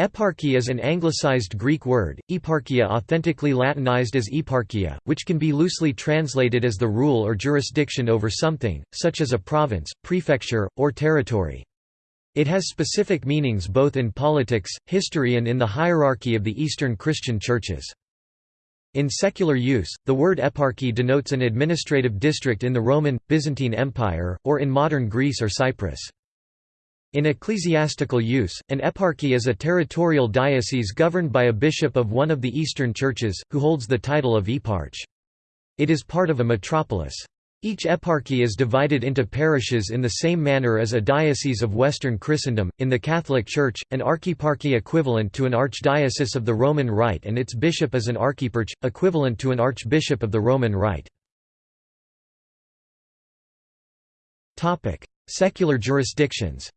Eparchy is an anglicized Greek word, eparchia authentically Latinized as eparchia, which can be loosely translated as the rule or jurisdiction over something, such as a province, prefecture, or territory. It has specific meanings both in politics, history and in the hierarchy of the Eastern Christian churches. In secular use, the word eparchy denotes an administrative district in the Roman, Byzantine Empire, or in modern Greece or Cyprus. In ecclesiastical use, an eparchy is a territorial diocese governed by a bishop of one of the Eastern churches, who holds the title of eparch. It is part of a metropolis. Each eparchy is divided into parishes in the same manner as a diocese of Western Christendom. In the Catholic Church, an archeparchy equivalent to an archdiocese of the Roman Rite and its bishop is an archieparch, equivalent to an archbishop of the Roman Rite. Secular jurisdictions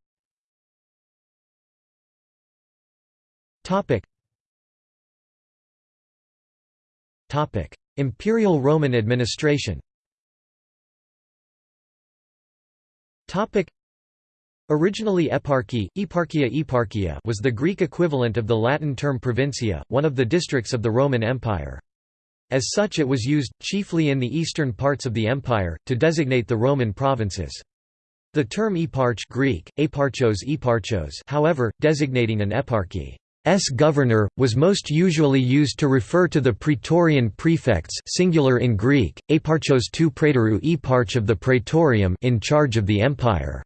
Topic. Topic: Imperial Roman administration. Topic. Originally eparchy, eparchia eparchia was the Greek equivalent of the Latin term provincia, one of the districts of the Roman Empire. As such it was used, chiefly in the eastern parts of the empire, to designate the Roman provinces. The term eparch Greek, eparchos eparchos however, designating an eparchy S governor, was most usually used to refer to the praetorian prefects singular in Greek, eparchos tou praetorou eparch of the praetorium in charge of the empire.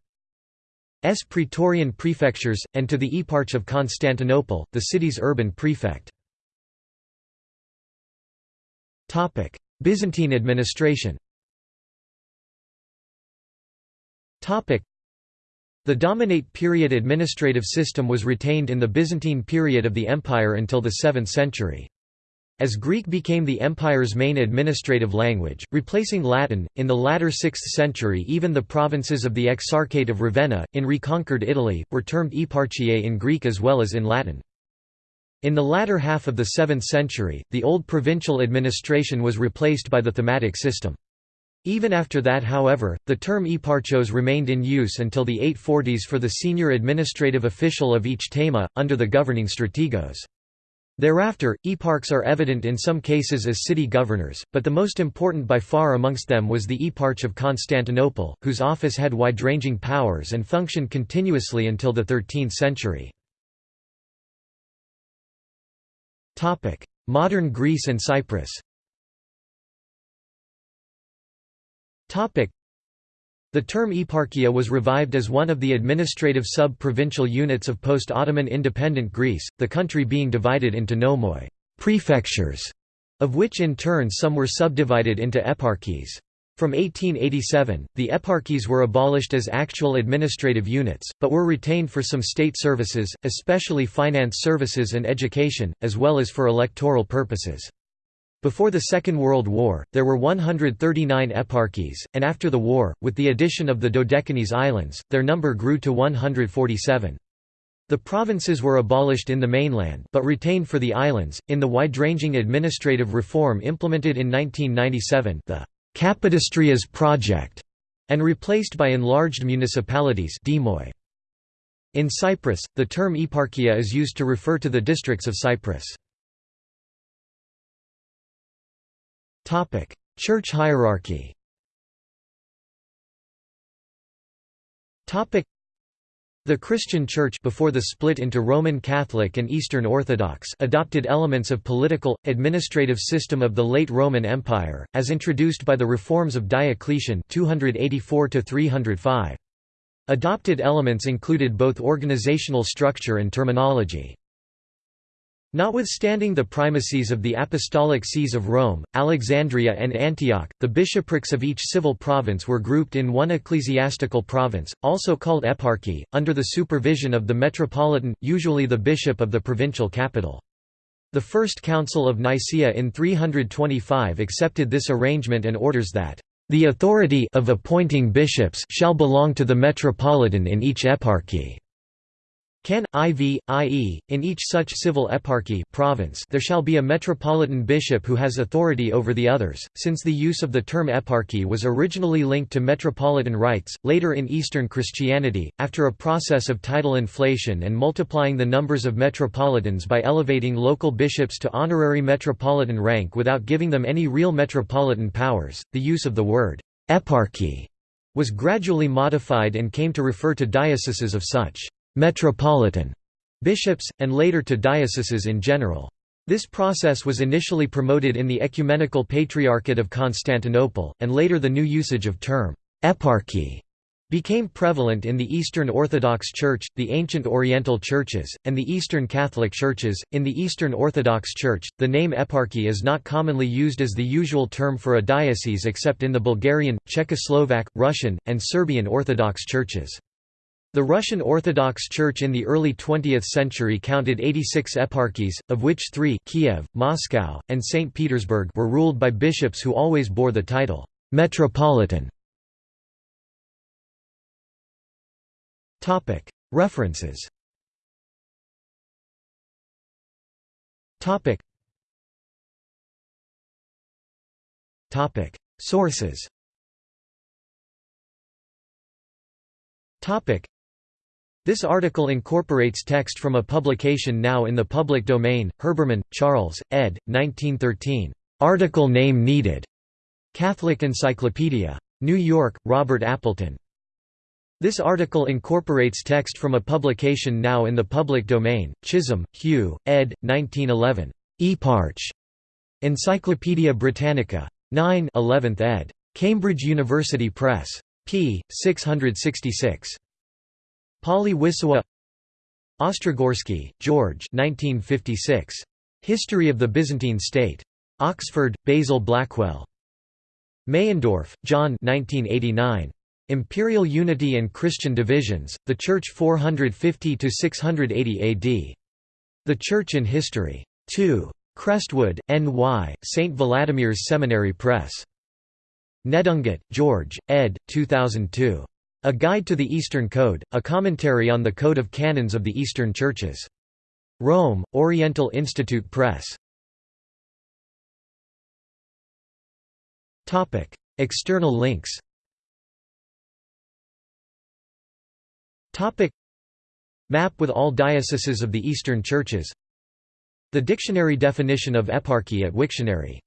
S praetorian prefectures, and to the eparch of Constantinople, the city's urban prefect. Byzantine administration the dominate period administrative system was retained in the Byzantine period of the empire until the 7th century. As Greek became the empire's main administrative language, replacing Latin, in the latter 6th century even the provinces of the Exarchate of Ravenna, in reconquered Italy, were termed eparchiae in Greek as well as in Latin. In the latter half of the 7th century, the old provincial administration was replaced by the thematic system. Even after that however, the term eparchos remained in use until the 840s for the senior administrative official of each thema, under the governing strategos. Thereafter, eparchs are evident in some cases as city governors, but the most important by far amongst them was the eparch of Constantinople, whose office had wide-ranging powers and functioned continuously until the 13th century. Modern Greece and Cyprus The term eparchia was revived as one of the administrative sub-provincial units of post-Ottoman independent Greece, the country being divided into nomoi prefectures", of which in turn some were subdivided into eparchies. From 1887, the eparchies were abolished as actual administrative units, but were retained for some state services, especially finance services and education, as well as for electoral purposes. Before the Second World War, there were 139 eparchies, and after the war, with the addition of the Dodecanese Islands, their number grew to 147. The provinces were abolished in the mainland but retained for the islands, in the wide-ranging administrative reform implemented in 1997 the Kapodistrias project, and replaced by enlarged municipalities In Cyprus, the term eparchia is used to refer to the districts of Cyprus. Church hierarchy. The Christian Church before the split into Roman Catholic and Eastern Orthodox adopted elements of political administrative system of the late Roman Empire as introduced by the reforms of Diocletian 284 305. Adopted elements included both organizational structure and terminology. Notwithstanding the primacies of the apostolic sees of Rome, Alexandria and Antioch, the bishoprics of each civil province were grouped in one ecclesiastical province, also called eparchy, under the supervision of the metropolitan, usually the bishop of the provincial capital. The First Council of Nicaea in 325 accepted this arrangement and orders that, "...the authority of appointing bishops shall belong to the metropolitan in each eparchy." Can, IV, i.e., in each such civil eparchy province there shall be a metropolitan bishop who has authority over the others, since the use of the term eparchy was originally linked to metropolitan rights, later in Eastern Christianity, after a process of title inflation and multiplying the numbers of metropolitans by elevating local bishops to honorary metropolitan rank without giving them any real metropolitan powers, the use of the word eparchy was gradually modified and came to refer to dioceses of such metropolitan bishops, and later to dioceses in general. This process was initially promoted in the Ecumenical Patriarchate of Constantinople, and later the new usage of term eparchy became prevalent in the Eastern Orthodox Church, the ancient Oriental churches, and the Eastern Catholic churches. In the Eastern Orthodox Church, the name eparchy is not commonly used as the usual term for a diocese except in the Bulgarian, Czechoslovak, Russian, and Serbian Orthodox churches. The Russian Orthodox Church in the early 20th century counted 86 eparchies, of which three Kiev, Moscow, and St. Petersburg were ruled by bishops who always bore the title, "'Metropolitan". References. Sources this article incorporates text from a publication now in the public domain, Herbermann, Charles, ed. 1913. Article name needed. Catholic Encyclopedia. New York, Robert Appleton. This article incorporates text from a publication now in the public domain, Chisholm, Hugh, ed. 1911. Eparch. Encyclopædia Britannica. 9 11th ed. Cambridge University Press. p. 666. Pauly-Wissowa Ostrogorsky, George 1956. History of the Byzantine State. Oxford, Basil Blackwell. Meyendorff, John 1989. Imperial Unity and Christian Divisions, The Church 450–680 AD. The Church in History. 2. Crestwood, N.Y., St. Vladimir's Seminary Press. Nedungatt, George, ed. 2002. A Guide to the Eastern Code, a commentary on the Code of Canons of the Eastern Churches. Rome, Oriental Institute Press. External links. Map with all dioceses of the Eastern Churches. The dictionary definition of eparchy at Wiktionary